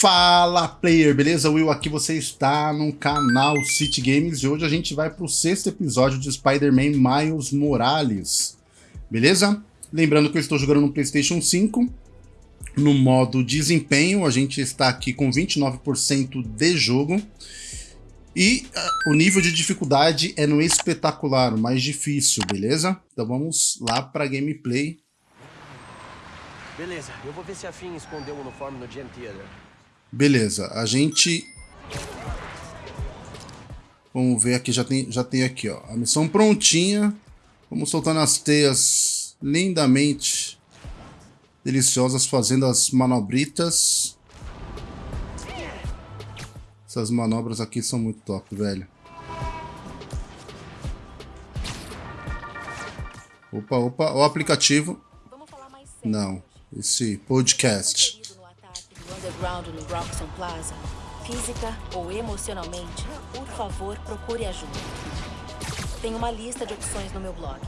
Fala player, beleza? Will aqui, você está no canal City Games e hoje a gente vai para o sexto episódio de Spider-Man Miles Morales, beleza? Lembrando que eu estou jogando no Playstation 5, no modo desempenho, a gente está aqui com 29% de jogo e uh, o nível de dificuldade é no espetacular, o mais difícil, beleza? Então vamos lá para gameplay. Beleza, eu vou ver se a Finn escondeu o uniforme no Gem Theater. Beleza, a gente... Vamos ver aqui, já tem, já tem aqui, ó. A missão prontinha. Vamos soltando as teias lindamente deliciosas, fazendo as manobritas. Essas manobras aqui são muito top, velho. Opa, opa, o aplicativo. Não, esse podcast underground no Roxon Plaza, física ou emocionalmente, por favor, procure ajuda. Tem uma lista de opções no meu blog.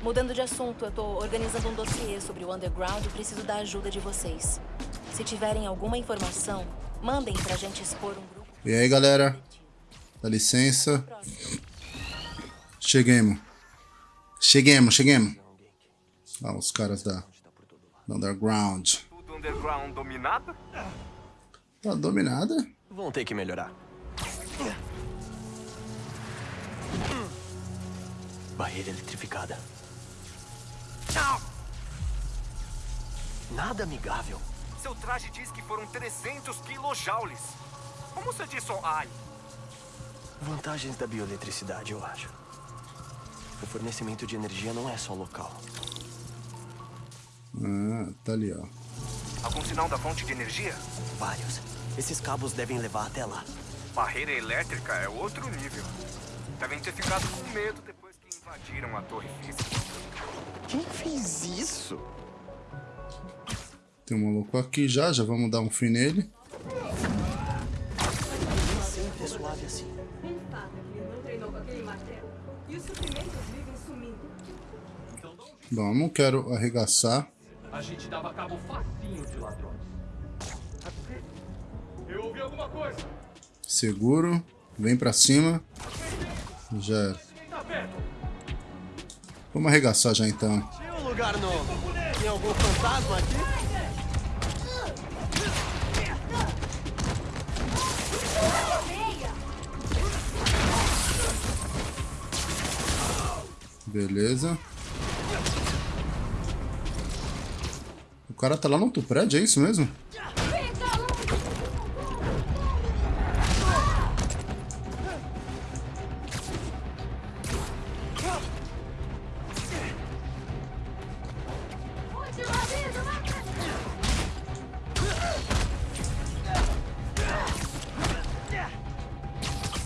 Mudando de assunto, eu tô organizando um dossiê sobre o underground e preciso da ajuda de vocês. Se tiverem alguma informação, mandem pra gente expor um grupo... E aí, galera? Dá licença. Cheguemos. Cheguemos, cheguemos. Ah, os caras da Underground underground dominada? Tá dominada? Vão ter que melhorar. Barreira eletrificada. Nada amigável. Seu traje diz que foram 300 kilojoules. Como você disse ai? Vantagens da bioeletricidade, eu acho. O fornecimento de energia não é só local. Ah, tá ali, ó. Algum sinal da fonte de energia? Vários. Esses cabos devem levar até lá. Barreira elétrica é outro nível. Devem ter ficado com medo depois que invadiram a torre física. Quem fez isso? Tem um maluco aqui já, já vamos dar um fim nele. Sempre é suave assim. Bom, não quero arregaçar. A gente dava cabo facinho de ladrões. Eu ouvi alguma coisa. Seguro. Vem pra cima. Já Vamos arregaçar já então. Tinha um lugar novo. Tem algum fantasma aqui? Beleza. Cara tá lá no outro prédio, é isso mesmo?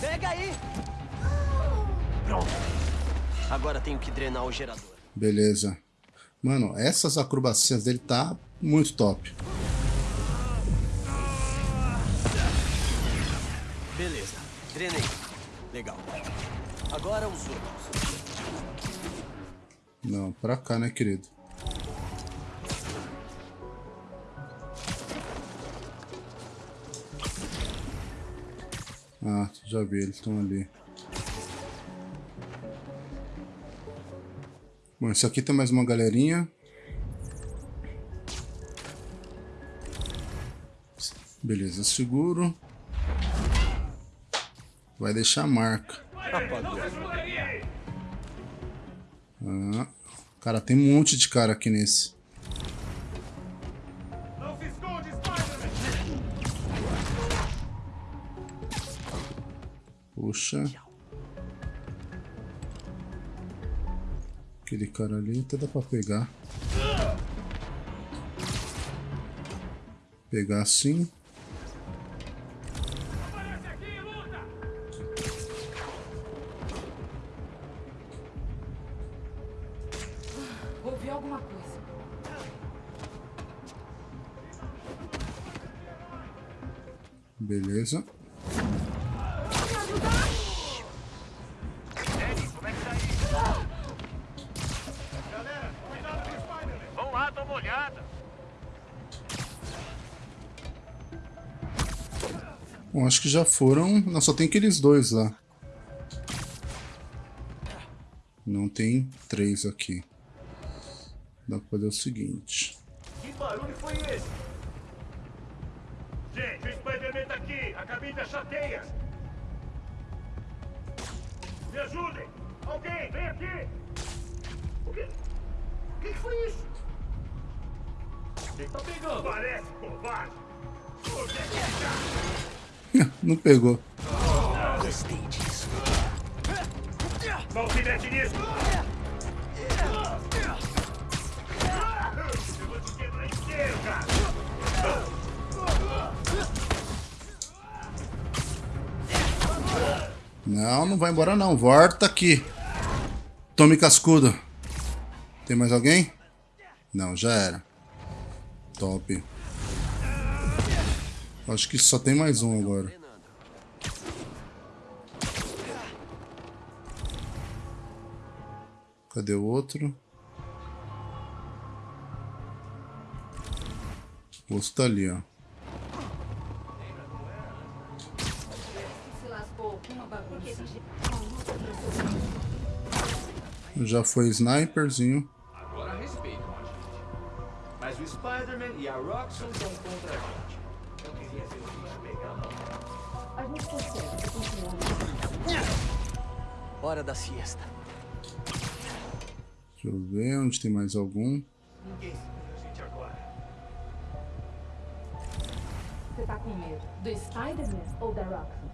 Pega aí! Pronto. Agora tenho que drenar o gerador. Beleza. Mano, essas acrobacias dele tá muito top. Beleza, drenei. Legal. Agora os outros. Não, pra cá, né, querido? Ah, já vi, eles estão ali. Bom, isso aqui tem mais uma galerinha. Beleza, seguro. Vai deixar marca. Ah, cara, tem um monte de cara aqui nesse. Puxa. Aquele cara ali até dá pra pegar. Pegar assim. Acho que já foram. Não, só tem aqueles dois lá. Não tem três aqui. Dá pra fazer o seguinte. Que barulho foi esse? Gente, o Spider-Man tá aqui! A cabine tá chateia! Me ajudem! Alguém, vem aqui! O que? O que foi isso? O que tá pegando? Parece covarde! Onde é que tá? Não pegou. Não! Não, não vai embora não. Volta aqui. Tome cascudo. Tem mais alguém? Não, já era. Top. Acho que só tem mais um agora. Cadê o outro? O outro tá ali, ó. Já foi sniperzinho. Agora respeitam a gente. Mas o Spider-Man e a Roxxon estão contra a gente. Eu queria ver o bicho pegar mal. A gente consegue, se continuar. Hora da siesta. Deixa eu ver onde tem mais algum. Ninguém segura a gente agora. Você tá com medo do Spider-Man ou da Roxxon?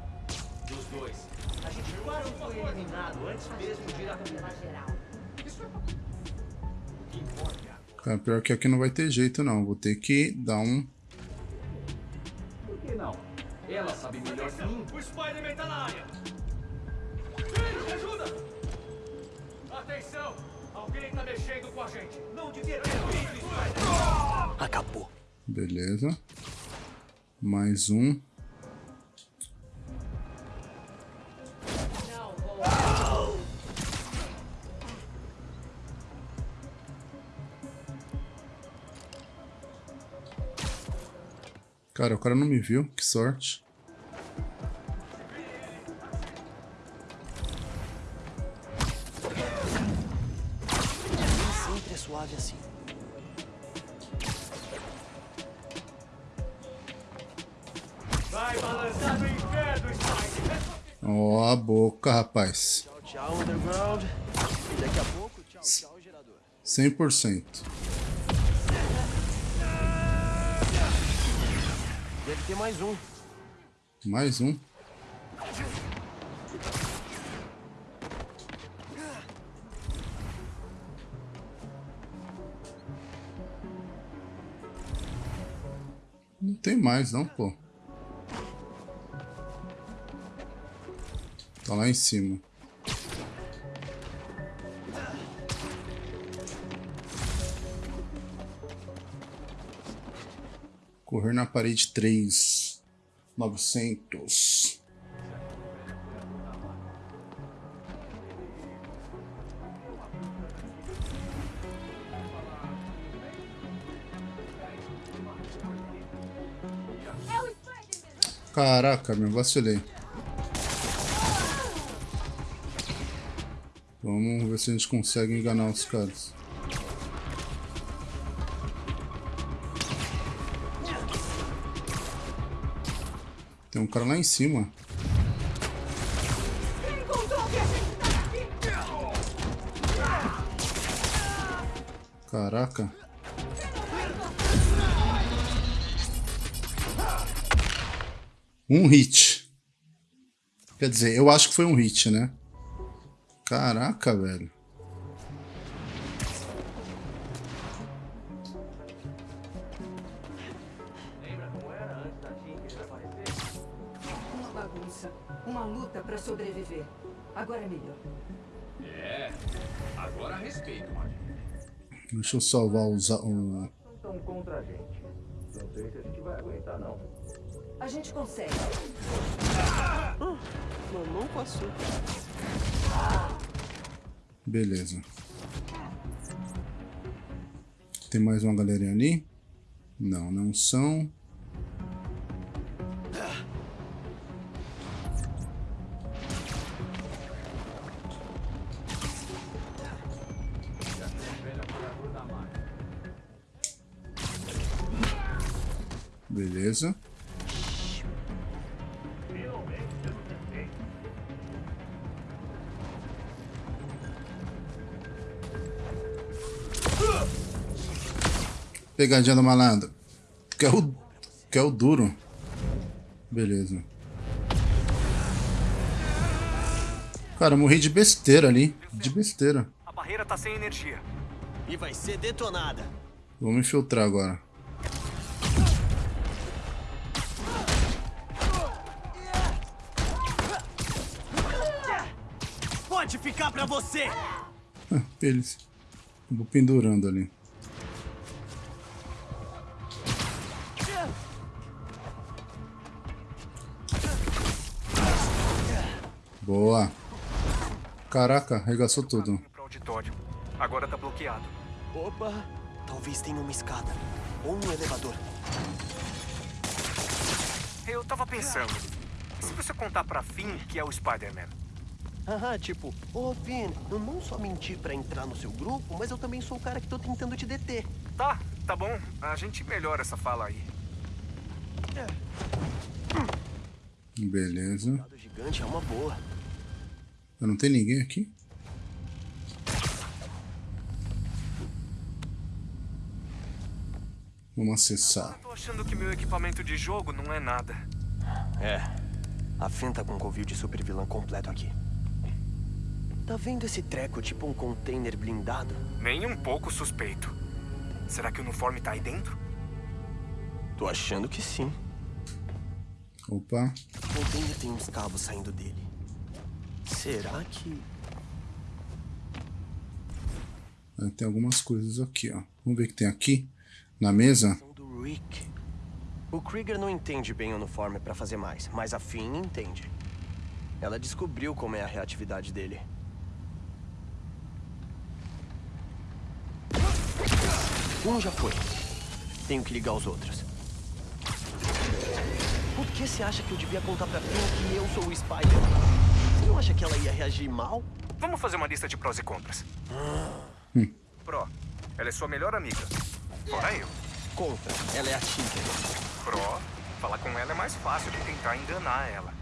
Dos dois. A gente quase foi eliminado antes mesmo de ir à geral. O que importa é. Cara, pior que aqui não vai ter jeito não. Vou ter que dar um... Por que não? Ela sabe melhor que mim. O Spider-Man tá na área. Ajuda! Atenção! Alguém tá mexendo com a gente. Não devia ter visto, Spider-Man. Acabou. Beleza. Mais um. Cara, o cara não me viu. Que sorte. 100%. Deve ter mais um. Mais um. Não tem mais não, pô. Tá lá em cima. Correr na parede 3. 900. Caraca, meu, vacilei. Vamos ver se a gente consegue enganar os caras. Tem um cara lá em cima. Caraca. Um hit. Quer dizer, eu acho que foi um hit, né? Caraca, velho. Uma luta pra sobreviver. Agora é melhor. É. Agora respeito, a gente. Deixa eu salvar os, o... Estão contra a gente. Não sei se a gente vai aguentar, não. A gente consegue. Mamão com açúcar. Beleza. Tem mais uma galerinha ali? Não, não são. Pegadinha do malandro. Quer o, quer o duro. Beleza. Cara, eu morri de besteira ali. De besteira. A barreira tá sem energia. E vai ser detonada. Vamos infiltrar agora. Pode ficar pra você! Eles. Vou pendurando ali. Boa. Caraca, arregaçou tudo. Agora tá bloqueado. Opa! Talvez tenha uma escada. Ou um elevador. Eu tava pensando. e Se você contar pra Finn que é o Spider-Man. Haha, tipo, ô Finn, eu não só menti pra entrar no seu grupo, mas eu também sou o cara que tô tentando te deter. Tá, tá bom. A gente melhora essa fala aí. Beleza. O gigante é uma boa. Não tem ninguém aqui? Vamos acessar. Tô achando que meu equipamento de jogo não é nada. É. A Finn tá com um covil de super vilã completo aqui. Tá vendo esse treco tipo um container blindado? Nem um pouco suspeito. Será que o uniforme tá aí dentro? Tô achando que sim. Opa. O container tem uns cabos saindo dele. Será que... Ah, Tem algumas coisas aqui, ó. Vamos ver o que tem aqui. Na mesa. O Krieger não entende bem o uniforme pra fazer mais, mas a Finn entende. Ela descobriu como é a reatividade dele. Um já foi. Tenho que ligar os outros. Por que você acha que eu devia contar pra Finn que eu sou o Spider? Você não acha que ela ia reagir mal? Vamos fazer uma lista de prós e contras. Pró, ela é sua melhor amiga. Fora eu. Contra. Ela é a Tinker. Pró, falar com ela é mais fácil que tentar enganar ela.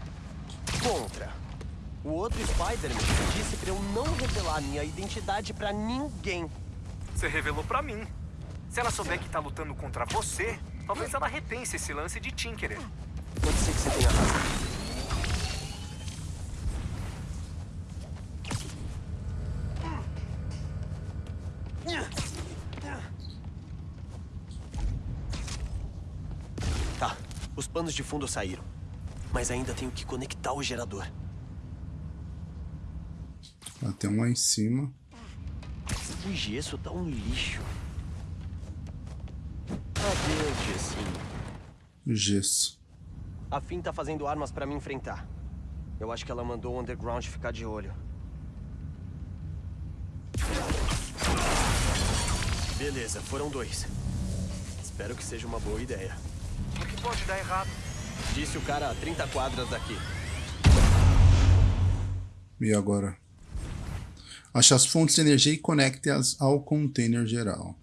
Contra. O outro Spider-Man disse pra eu não revelar minha identidade pra ninguém. Você revelou pra mim. Se ela souber que tá lutando contra você, talvez ela repense esse lance de Tinkerer. Pode ser que você tenha razão. Panos de fundo saíram. Mas ainda tenho que conectar o gerador. Ah, tem um lá em cima. O gesso tá um lixo. Adeus, gessinho. Gesso. A Finn tá fazendo armas pra me enfrentar. Eu acho que ela mandou o Underground ficar de olho. Beleza, foram dois. Espero que seja uma boa ideia. Pode dar errado? Disse o cara a 30 quadras daqui. E agora? Ache as fontes de energia e conecte-as ao container geral.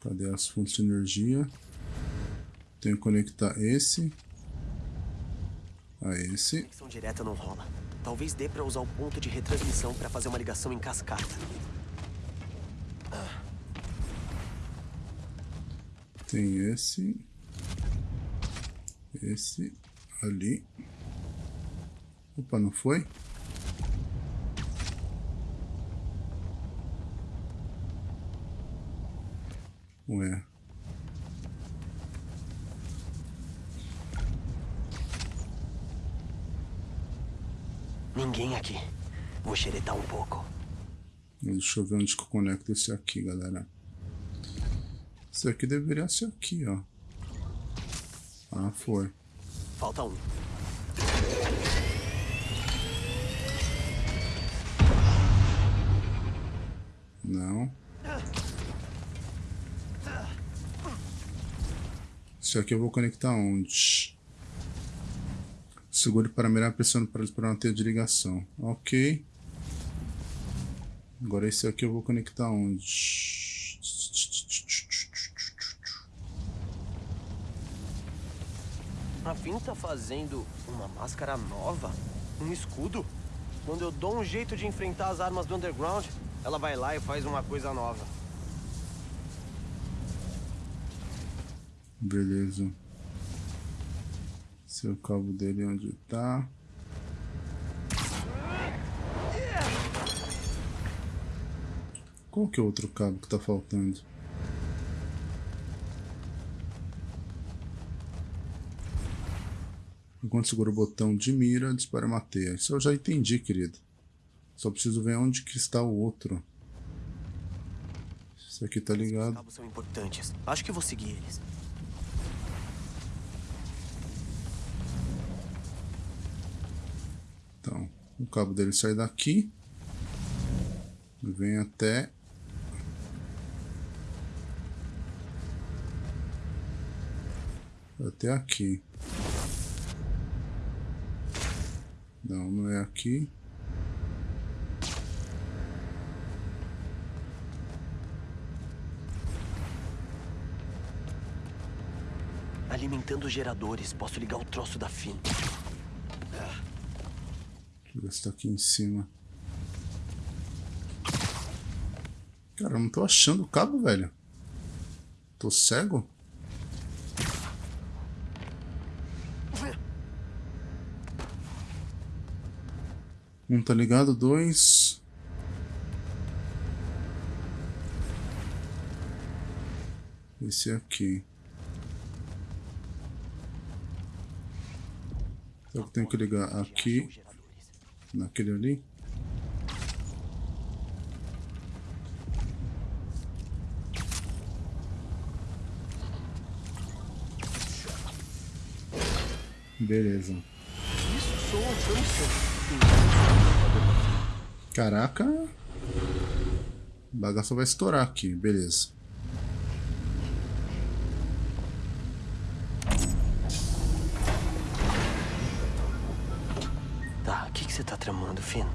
Cadê as fontes de energia? Tenho que conectar esse a esse. Conexão direta não rola. Talvez dê pra usar o ponto de retransmissão pra fazer uma ligação em cascata. Tem esse. Esse ali. Opa, não foi? Ué. Ninguém aqui. Vou xeretar um pouco. Deixa eu ver onde que eu conecto esse aqui, galera. Esse aqui deveria ser aqui, ó. Ah, foi. Falta um. Não. Esse aqui eu vou conectar onde? Segure para mirar pressionando para explorar uma teia de ligação. Ok. Agora esse aqui eu vou conectar onde? A Finn tá fazendo uma máscara nova? Um escudo? Quando eu dou um jeito de enfrentar as armas do Underground, ela vai lá e faz uma coisa nova. Beleza. É o cabo dele onde tá. Qual que é o outro cabo que tá faltando? Enquanto segura o botão de mira, dispara uma teia. Isso eu já entendi, querido. Só preciso ver onde que está o outro. Esse aqui tá Os ligado. cabos são importantes. Acho que vou seguir eles. Então, o cabo dele sai daqui. Vem até... Até aqui. Não, não é aqui. Alimentando geradores, posso ligar o troço da Finn. Tá aqui em cima. Cara, eu não tô achando o cabo, velho. Tô cego? Um tá ligado, dois. Esse aqui. Será que eu tenho que ligar aqui. Naquele ali? Beleza. Caraca. O bagaço vai estourar aqui, beleza. Tramando, Finn?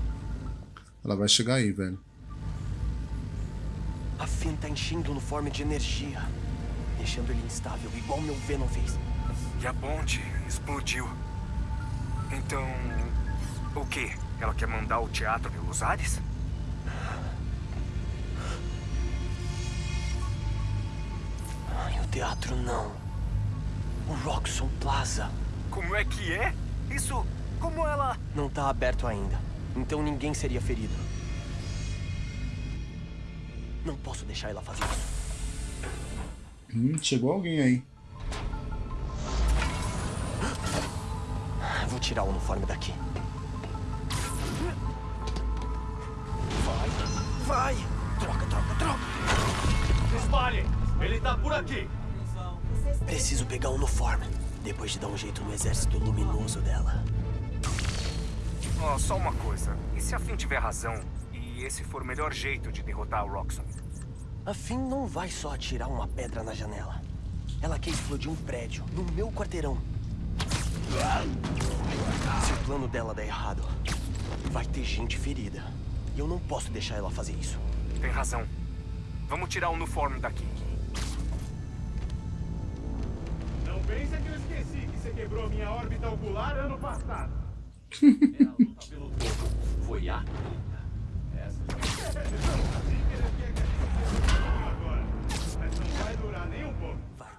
Ela vai chegar aí, velho. A Finn tá enchendo o uniforme de energia. Deixando ele instável, igual meu Venom fez. E a ponte explodiu. Então. O quê? Ela quer mandar o teatro pelos ares? Ai, o teatro não. O Roxxon Plaza Como é que é? Isso. Como ela. não tá aberto ainda. Então ninguém seria ferido. Não posso deixar ela fazer isso. Hum, chegou alguém aí. Vou tirar o uniforme daqui. Vai, vai! Troca, troca, troca! Espalhem! Ele tá por aqui! Preciso pegar o uniforme. Depois de dar um jeito no exército luminoso dela. Ó, só uma coisa. E se a Finn tiver razão e esse for o melhor jeito de derrotar o Roxxon? A Finn não vai só atirar uma pedra na janela. Ela quer explodir um prédio no meu quarteirão. Se o plano dela der errado, vai ter gente ferida. E eu não posso deixar ela fazer isso. Tem razão. Vamos tirar o uniforme daqui. Não pensa que eu esqueci que você quebrou minha órbita ocular ano passado. Foi a.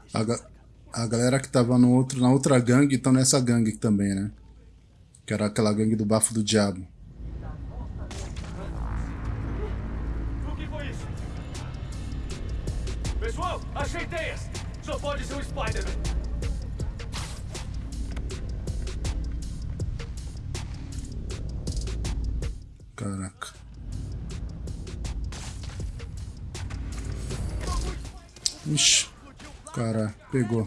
Essa ga- a galera que tava no outro, na outra gangue estão nessa gangue também, né? Que era aquela gangue do bafo do diabo. O que foi isso? Pessoal, achei teias! Só pode ser o Spider-Man. Caraca. Ixi. Cara, pegou.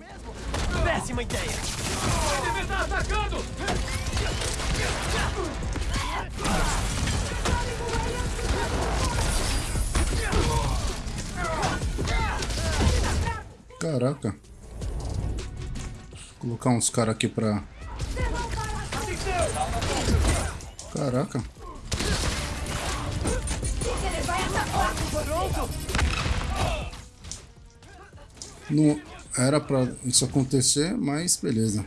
Péssima ideia! Ele me tá atacando! Caraca. Vou colocar uns caras aqui pra. Caraca. Pronto! Não era pra isso acontecer, mas beleza.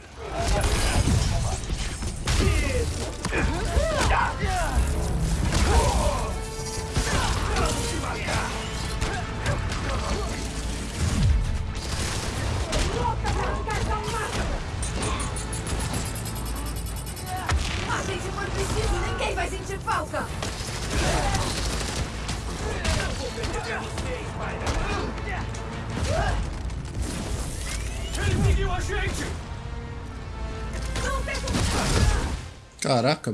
Caraca,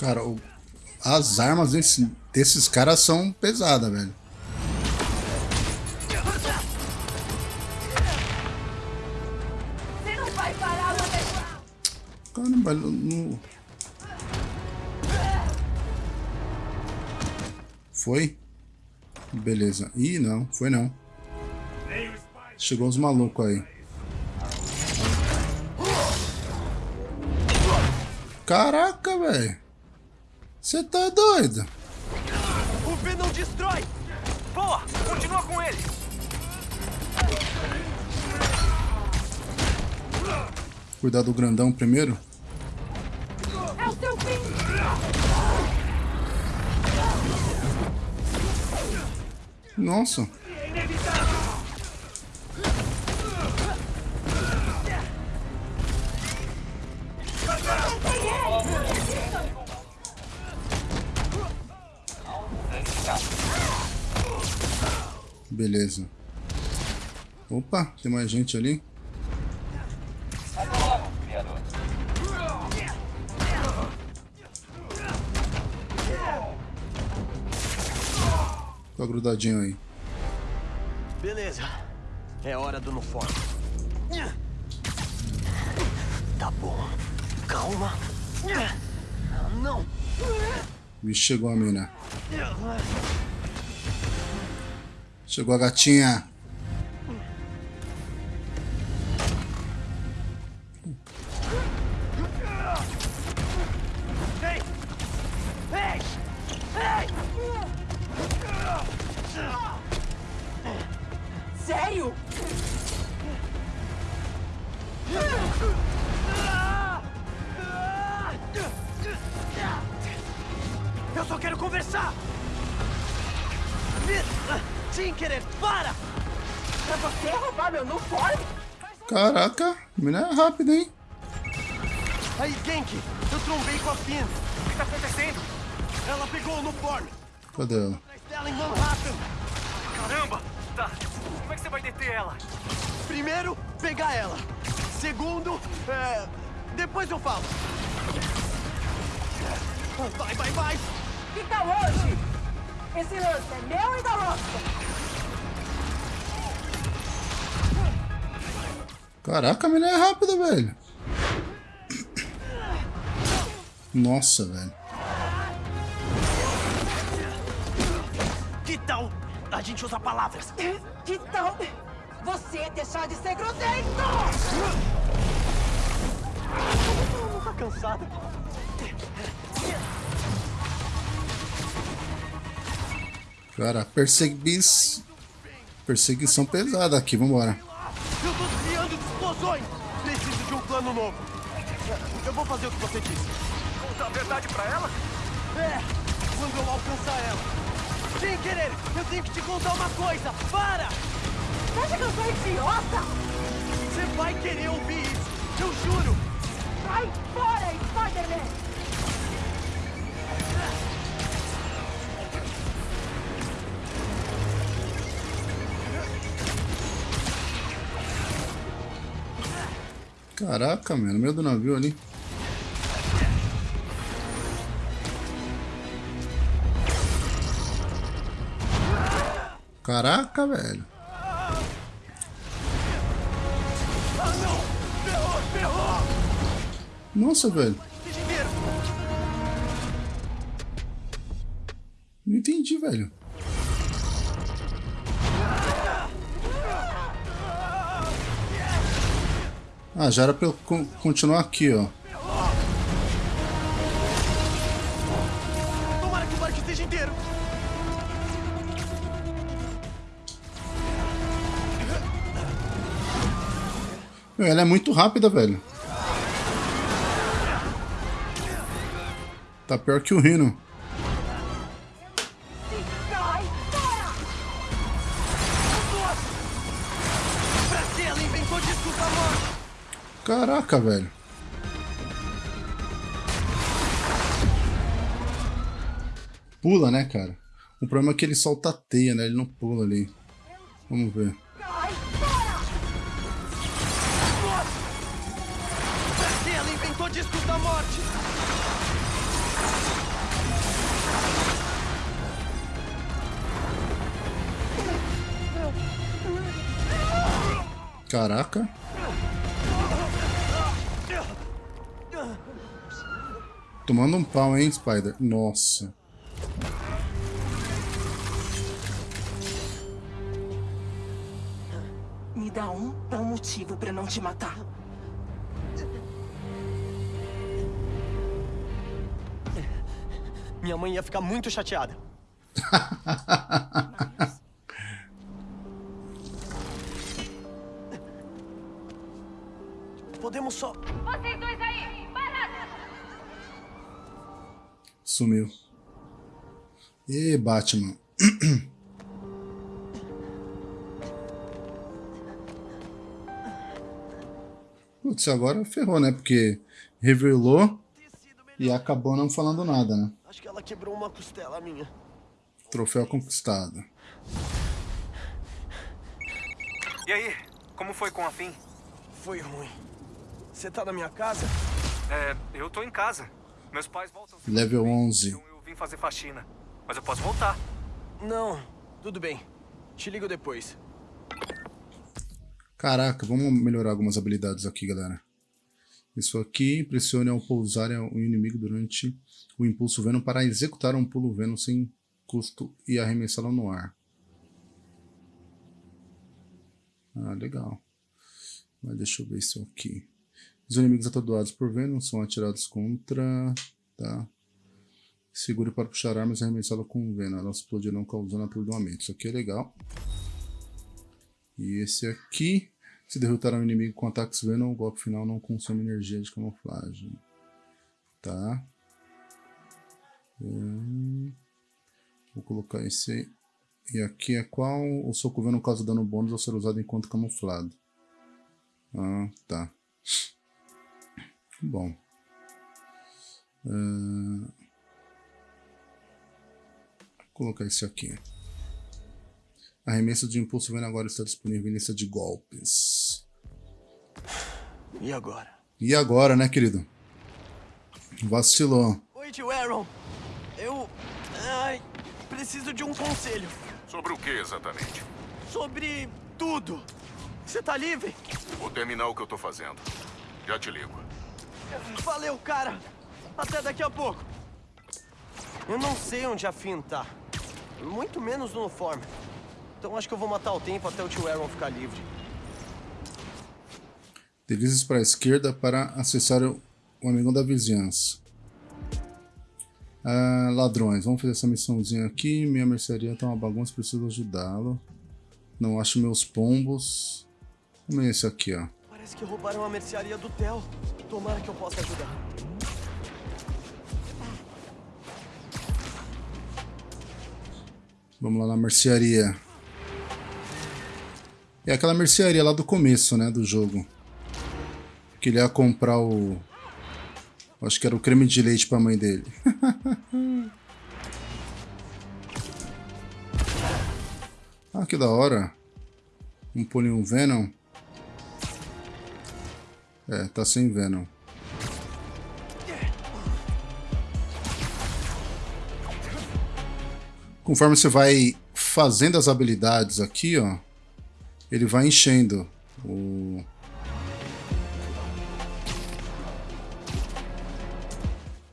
Cara, o- as armas desse- desses caras são pesadas, velho. Caramba, não... Foi? Beleza. Ih, não, foi não. Chegou os malucos aí. Caraca, velho. Você tá doido? O V não destrói! Boa! Continua com ele! Cuidar do grandão primeiro. É o seu fim! Nossa. Beleza. Opa, tem mais gente ali. Tá grudadinho aí. Beleza. É hora do uniforme. Tá bom. Calma. Ah, Não. Vixe, chegou a mina. Chegou a gatinha. Cadê ela? Caramba! Tá. Como é que você vai deter ela? Primeiro, pegar ela. Segundo, é... Depois eu falo. Vai, vai, vai! Fica longe! Esse lance é meu e da Roça! Caraca, a mina é rápida, velho. Nossa, velho. Tal a gente usa palavras? Que tal você deixar de ser grosseiro? Tá cansada? Cara, persegui... perseguição pesada aqui, vambora. Eu tô desviando de explosões! Preciso de um plano novo. Eu vou fazer o que você disse. Contar a verdade pra ela? É, quando eu alcançar ela. Sem querer, eu tenho que te contar uma coisa! Para! Você acha que eu sou idiota? Você vai querer ouvir isso, eu juro! Vai fora, Spider-Man! Caraca, mano, no meio do navio ali. Caraca, velho. Nossa, velho. Não entendi, velho. Ah, já era pra eu con continuar aqui, ó. Ela é muito rápida, velho. Tá pior que o Rino. Caraca, velho. Pula, né, cara? O problema é que ele solta a teia, né? Ele não pula ali. Vamos ver. Morte? Caraca. Tomando um pau, hein, Spider? Nossa. Me dá um bom motivo pra não te matar. Minha mãe ia ficar muito chateada. Podemos só. Vocês dois aí, parados! Sumiu. E Batman. Putz, agora ferrou, né? Porque revelou e acabou não falando nada, né? Acho que ela quebrou uma costela minha. Troféu conquistado. E aí, como foi com a Fim? Foi ruim. Você tá na minha casa? É, eu tô em casa. Meus pais voltam. Level 11. Então eu vim fazer faxina. Mas eu posso voltar. Não, tudo bem. Te ligo depois. Caraca, vamos melhorar algumas habilidades aqui, galera. Isso aqui, pressione ao pousar o inimigo durante o impulso Venom para executar um pulo Venom sem custo e arremessá-lo no ar. Ah, legal. Mas deixa eu ver isso aqui. Os inimigos atordoados por Venom são atirados contra... Tá. Segure para puxar armas e arremessá-lo com Venom. Elas explodirão causando atordoamento. Isso aqui é legal. E esse aqui, se derrotar um inimigo com ataques Venom, o golpe final não consome energia de camuflagem. Tá. Hum, vou colocar esse. E aqui é qual? O soco Venom causa dano bônus ao ser usado enquanto camuflado. Ah, tá. Bom. Uh, vou colocar esse aqui. Arremesso de impulso Venom agora está disponível em lista de golpes. E agora? E agora, né, querido? Vacilou. Oi, tio Aaron. Eu. Ai, preciso de um conselho. Sobre o que exatamente? Sobre tudo. Você tá livre? Vou terminar o que eu tô fazendo. Já te ligo. Valeu, cara. Até daqui a pouco. Eu não sei onde a Finn tá. Muito menos no uniforme. Então acho que eu vou matar o tempo até o tio Aaron ficar livre. Deslize para a esquerda para acessar o, amigão da vizinhança. Ah, ladrões, vamos fazer essa missãozinha aqui. Minha mercearia tá uma bagunça, preciso ajudá-lo. Não acho meus pombos. Vamos ver esse aqui, ó. Parece que roubaram a mercearia do Theo. Tomara que eu possa ajudar. Vamos lá na mercearia. É aquela mercearia lá do começo, né, do jogo. Que ele ia comprar o... Acho que era o creme de leite pra mãe dele. ah, que da hora. Um Polium Venom. É, tá sem Venom. Conforme você vai fazendo as habilidades aqui, ó, ele vai enchendo o...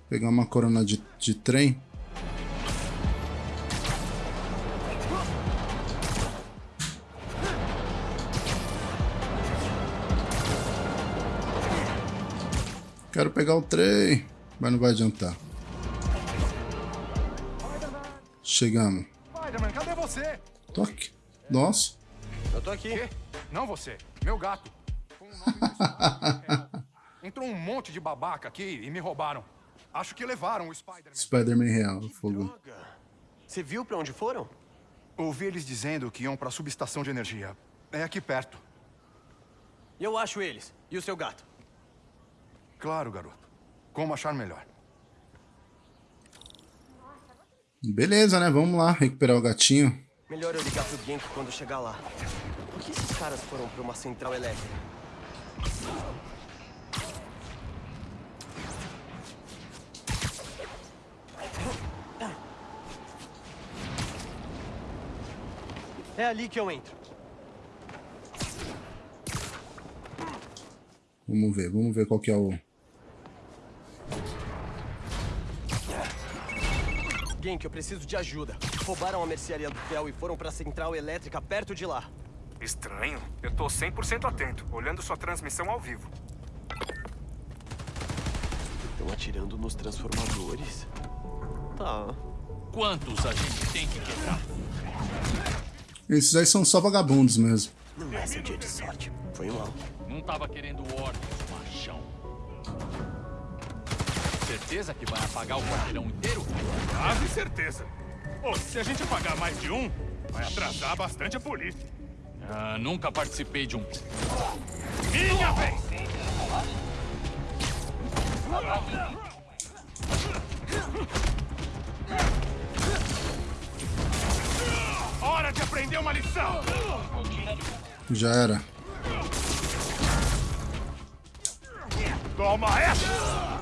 Pegar uma corona de, de trem. Quero pegar o trem, mas não vai adiantar. Chegamos. Spider-Man, cadê você? Tô aqui. Nossa. Eu tô aqui. Não você, meu gato. Entrou um monte de babaca aqui e me roubaram. Acho que levaram o Spider-Man. Spider-Man real, fogo. Você viu pra onde foram? Ouvi eles dizendo que iam pra subestação de energia. É aqui perto. Eu acho eles. E o seu gato? Claro, garoto. Como achar melhor. Beleza, né? Vamos lá recuperar o gatinho. Melhor eu ligar pro Genko quando chegar lá. Por que esses caras foram pra uma central elétrica? É ali que eu entro. Vamos ver, vamos ver qual que é o... Genk, eu preciso de ajuda. Roubaram a mercearia do Theo e foram pra central elétrica perto de lá. Estranho. Eu tô 100% atento, olhando sua transmissão ao vivo. Estão atirando nos transformadores. Tá. Quantos a gente tem que quebrar? Esses aí são só vagabundos mesmo. Não é seu dia de sorte. Foi mal. Não tava querendo ordens, machão. Certeza que vai apagar o quarteirão inteiro? Quase certeza. Pô, se a gente pagar mais de um, vai atrasar bastante a polícia. Ah, nunca participei de um. Minha vez! Aprender uma lição! Já era. Toma essa!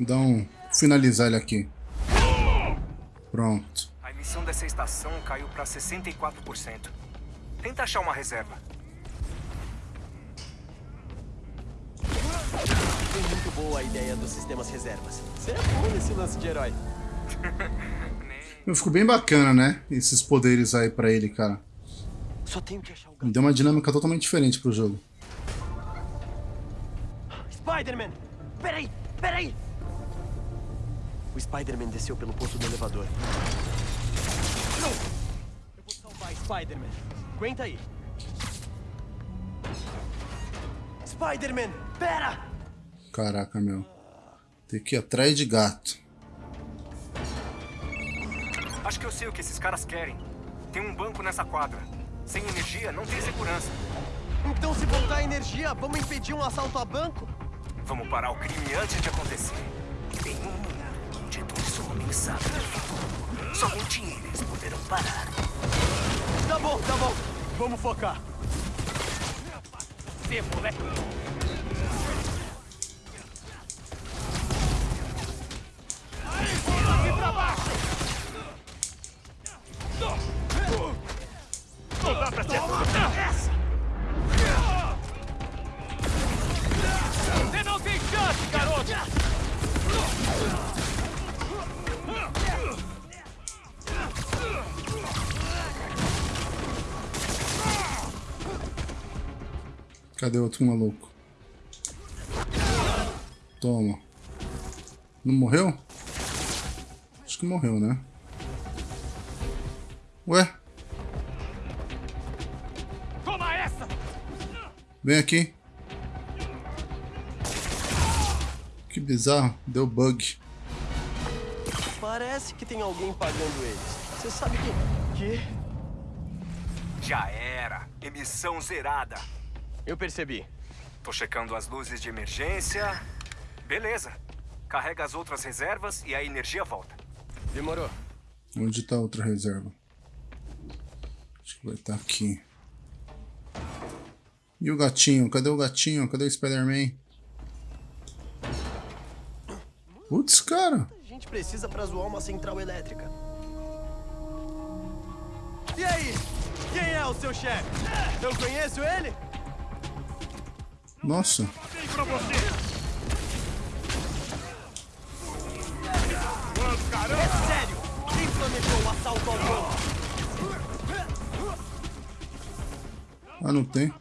Dá um... Finalizar ele aqui. Pronto. A emissão dessa estação caiu pra 64%. Tenta achar uma reserva. Foi muito boa a ideia dos sistemas reservas. Você é bom nesse lance de herói. Ficou bem bacana, né? Esses poderes aí pra ele, cara. Só tenho que achar o. Deu uma dinâmica totalmente diferente pro jogo. Spider-Man! Peraí! Peraí! O Spider-Man desceu pelo poço do elevador. Eu vou salvar Spider-Man. Aguenta aí. Spider-Man! Pera! Caraca, meu. Tem que ir atrás de gato. Acho que eu sei o que esses caras querem. Tem um banco nessa quadra. Sem energia, não tem segurança. Então se voltar a energia, vamos impedir um assalto a banco? Vamos parar o crime antes de acontecer. Em um injetou sua mensagem no futuro, somente eles poderão parar. Tá bom, tá bom. Vamos focar. Você, moleque! Cadê o outro maluco? Toma. Não morreu? Acho que morreu, né? Ué? Toma essa! Vem aqui. Que bizarro. Deu bug. Parece que tem alguém pagando eles. Você sabe que... Que? Já era. Emissão zerada. Eu percebi. Tô checando as luzes de emergência. Beleza. Carrega as outras reservas e a energia volta. Demorou. Onde tá a outra reserva? Acho que vai estar aqui. E o gatinho? Cadê o gatinho? Cadê o Spider-Man? Putz, cara. A gente precisa pra zoar uma central elétrica. E aí? Quem é o seu chefe? Eu conheço ele? Nossa. Sério! Quem planejou o assalto? Ah, não tem.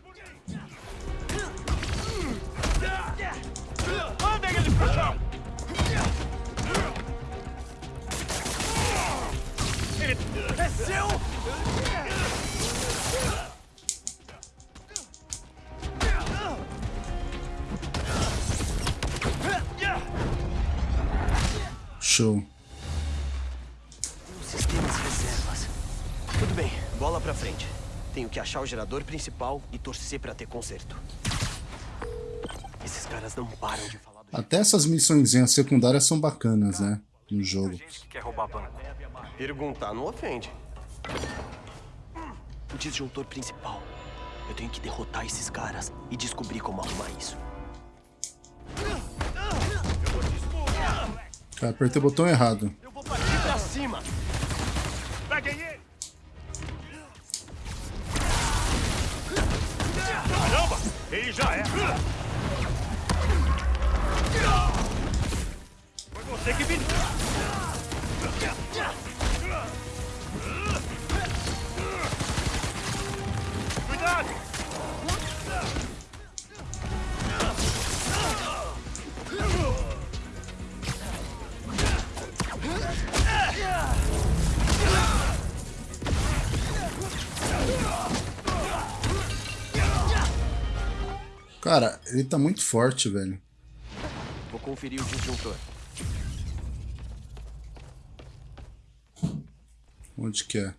É seu! Show. Sistemas reservas. Tudo bem, bola pra frente. Tenho que achar o gerador principal e torcer pra ter conserto. Esses caras não param de falar Até essas missõezinhas secundárias são bacanas, né? No jogo. quer roubar banco. Perguntar não ofende. O disjuntor principal. Eu tenho que derrotar esses caras e descobrir como arrumar isso. Cara, apertei o botão errado. Eu vou partir pra cima! Peguem ele! Caramba! Ele já é! Foi você que me... Cara, ele tá muito forte, velho. Vou conferir o disjuntor. Onde que é?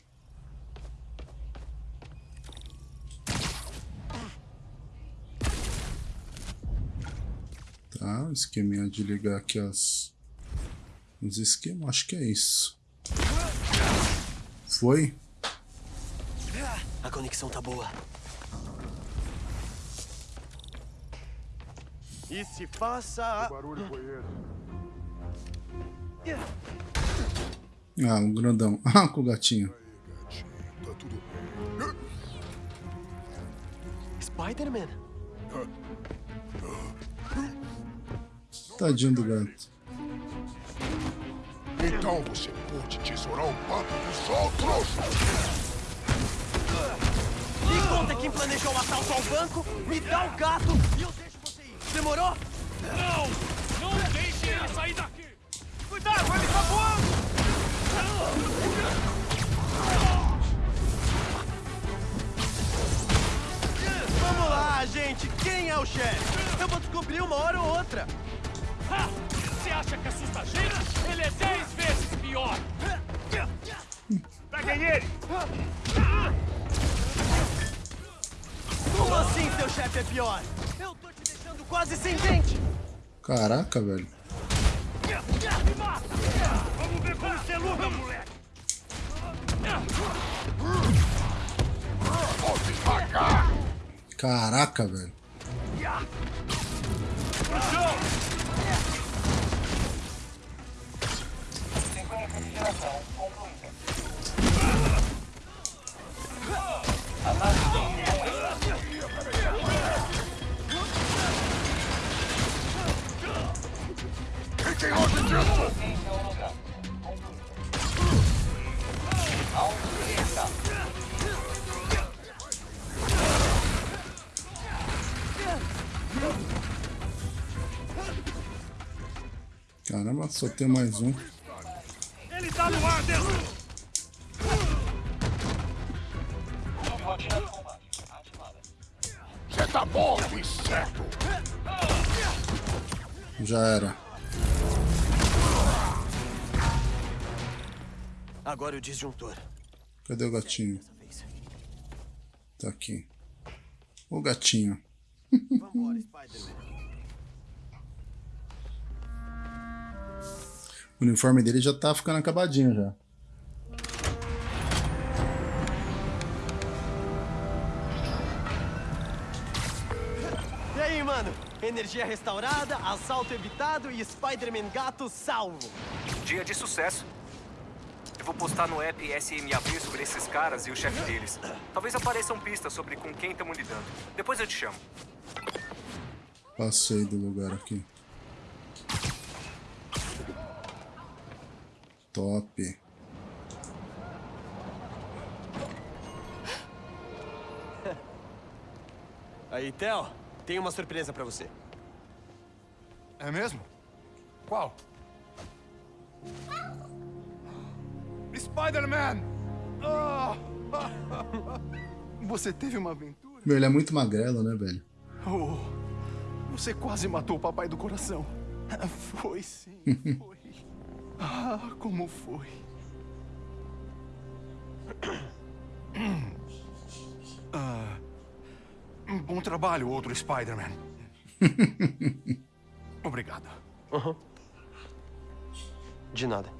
Tá, esqueminha de ligar aqui as... Os esquemas, acho que é isso. Foi? A conexão tá boa. E se faça. barulho foi esse? Ah, um grandão. Ah, com o gatinho. Tá tudo Spider-Man? Tadinho do gato. Então você pôde tesourar o papo dos outros! Me conta quem planejou o assalto ao banco, me dá o gato e eu. Demorou? Não! Não deixe ele sair daqui! Cuidado, ele tá voando! Vamos lá, gente. Quem é o chefe? Eu vou descobrir uma hora ou outra. Ha! Você acha que assusta a gente? Ele é dez vezes pior! Peguem ele! Como assim seu chefe é pior? Quase sem dente. Caraca, velho. Vamos ver como você luta, moleque! Caraca, velho. Pro Caramba, só tem mais um. Ele tá no ar dentro! Você tá morto, inseto! Já era. Agora o disjuntor. Cadê o gatinho? Tá aqui. O gatinho. Vambora, Spider-Man. O uniforme dele já tá ficando acabadinho já. mano. Energia restaurada, assalto evitado e Spider-Man gato salvo. Dia de sucesso. Vou postar no app SMAV sobre esses caras e o chefe deles. Talvez apareçam pistas sobre com quem estamos lidando. Depois eu te chamo. Passei do lugar aqui. Top. Aí, Theo, tem uma surpresa pra você. É mesmo? Qual? Spider-Man! Você teve uma aventura? Meu, ele é muito magrelo, né, velho? Oh, você quase matou o papai do coração. Foi sim, foi. Ah, como foi? Ah, bom trabalho, outro Spider-Man. Obrigado. Uhum. De nada.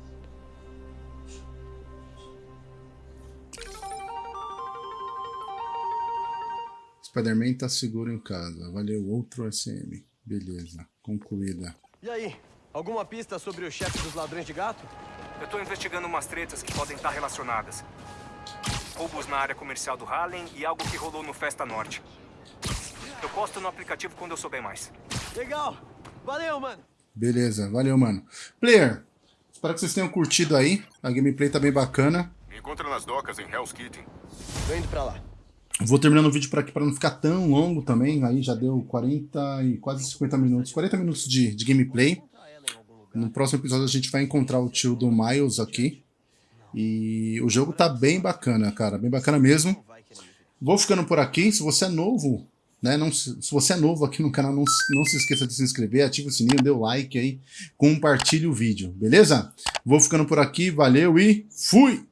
Spider-Man tá seguro em casa. Valeu, outro SM. Beleza, concluída. E aí, alguma pista sobre o chefe dos ladrões de gato? Eu tô investigando umas tretas que podem estar relacionadas. Roubos na área comercial do Harlem e algo que rolou no Festa Norte. Eu posto no aplicativo quando eu souber mais. Legal! Valeu, mano! Beleza, valeu, mano. Player, espero que vocês tenham curtido aí. A gameplay tá bem bacana. Me encontra nas docas em Hell's Kitchen. Tô indo pra lá. Vou terminando o vídeo por aqui para não ficar tão longo também. Aí já deu 40 e quase 50 minutos. 40 minutos de, de gameplay. No próximo episódio a gente vai encontrar o tio do Miles aqui. E o jogo tá bem bacana, cara. Bem bacana mesmo. Vou ficando por aqui. Se você é novo, né? Não, se você é novo aqui no canal, não, não se esqueça de se inscrever, ativa o sininho, dê o like aí, compartilhe o vídeo, beleza? Vou ficando por aqui, valeu e fui!